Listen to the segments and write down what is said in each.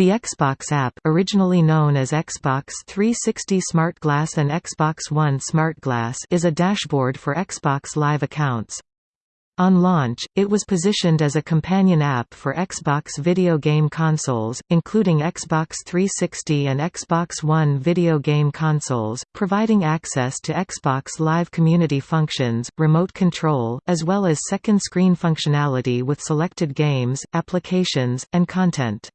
The Xbox app originally known as Xbox 360 Smart Glass and Xbox One Smart Glass is a dashboard for Xbox Live accounts. On launch, it was positioned as a companion app for Xbox video game consoles, including Xbox 360 and Xbox One video game consoles, providing access to Xbox Live community functions, remote control, as well as second screen functionality with selected games, applications, and content.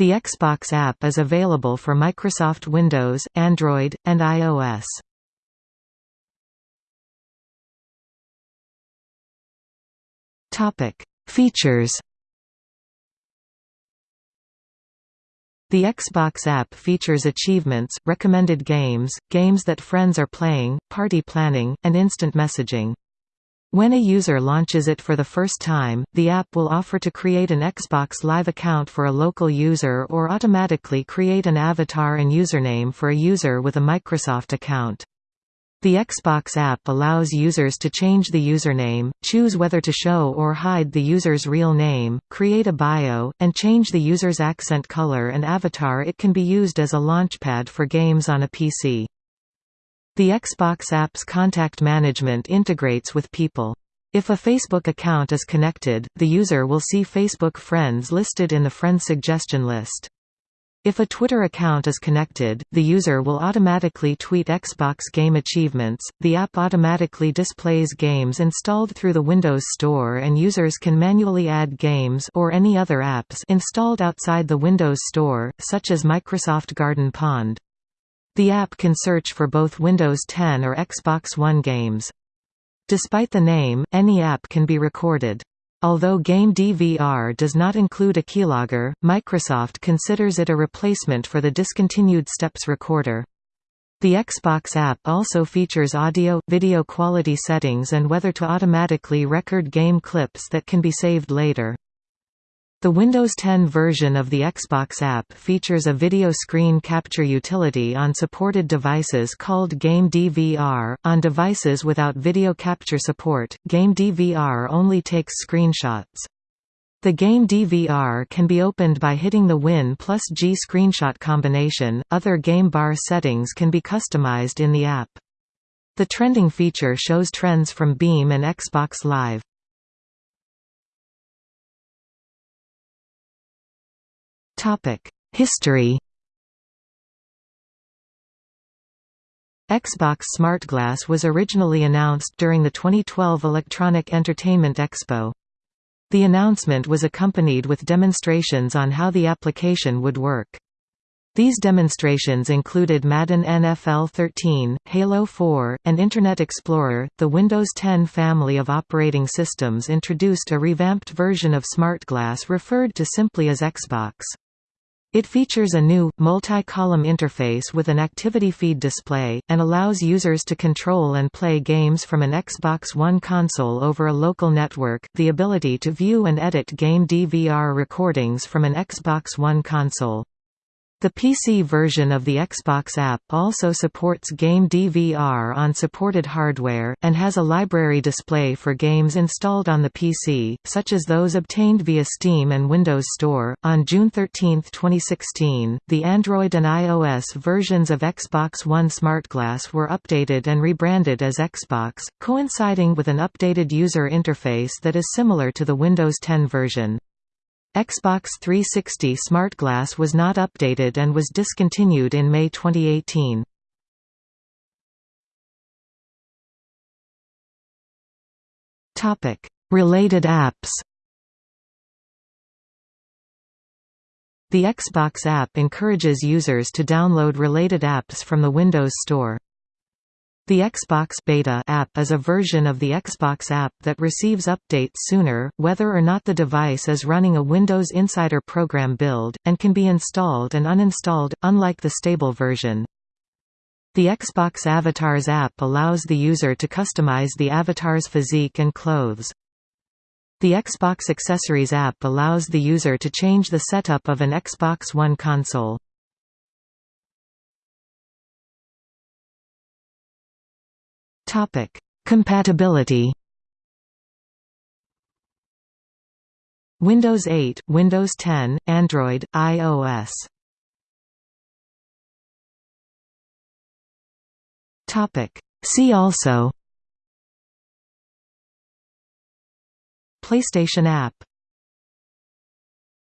The Xbox app is available for Microsoft Windows, Android, and iOS. Topic: Features. The Xbox app features achievements, recommended games, games that friends are playing, party planning, and instant messaging. When a user launches it for the first time, the app will offer to create an Xbox Live account for a local user or automatically create an avatar and username for a user with a Microsoft account. The Xbox app allows users to change the username, choose whether to show or hide the user's real name, create a bio, and change the user's accent color and avatar It can be used as a launchpad for games on a PC. The Xbox app's contact management integrates with People. If a Facebook account is connected, the user will see Facebook friends listed in the friend suggestion list. If a Twitter account is connected, the user will automatically tweet Xbox game achievements. The app automatically displays games installed through the Windows Store and users can manually add games or any other apps installed outside the Windows Store, such as Microsoft Garden Pond. The app can search for both Windows 10 or Xbox One games. Despite the name, any app can be recorded. Although Game DVR does not include a keylogger, Microsoft considers it a replacement for the discontinued Steps recorder. The Xbox app also features audio, video quality settings and whether to automatically record game clips that can be saved later. The Windows 10 version of the Xbox app features a video screen capture utility on supported devices called Game DVR. On devices without video capture support, Game DVR only takes screenshots. The Game DVR can be opened by hitting the Win plus G screenshot combination. Other game bar settings can be customized in the app. The trending feature shows trends from Beam and Xbox Live. History Xbox SmartGlass was originally announced during the 2012 Electronic Entertainment Expo. The announcement was accompanied with demonstrations on how the application would work. These demonstrations included Madden NFL 13, Halo 4, and Internet Explorer. The Windows 10 family of operating systems introduced a revamped version of SmartGlass referred to simply as Xbox. It features a new, multi-column interface with an activity feed display, and allows users to control and play games from an Xbox One console over a local network, the ability to view and edit game DVR recordings from an Xbox One console. The PC version of the Xbox app also supports Game DVR on supported hardware, and has a library display for games installed on the PC, such as those obtained via Steam and Windows Store. On June 13, 2016, the Android and iOS versions of Xbox One SmartGlass were updated and rebranded as Xbox, coinciding with an updated user interface that is similar to the Windows 10 version. Xbox 360 SmartGlass was not updated and was discontinued in May 2018. Topic: Related apps. The Xbox app encourages users to download related apps from the Windows Store. The Xbox Beta app is a version of the Xbox app that receives updates sooner, whether or not the device is running a Windows Insider program build, and can be installed and uninstalled, unlike the stable version. The Xbox Avatars app allows the user to customize the avatar's physique and clothes. The Xbox Accessories app allows the user to change the setup of an Xbox One console. Topic: Compatibility. Windows 8, Windows 10, Android, iOS. Topic. See also PlayStation app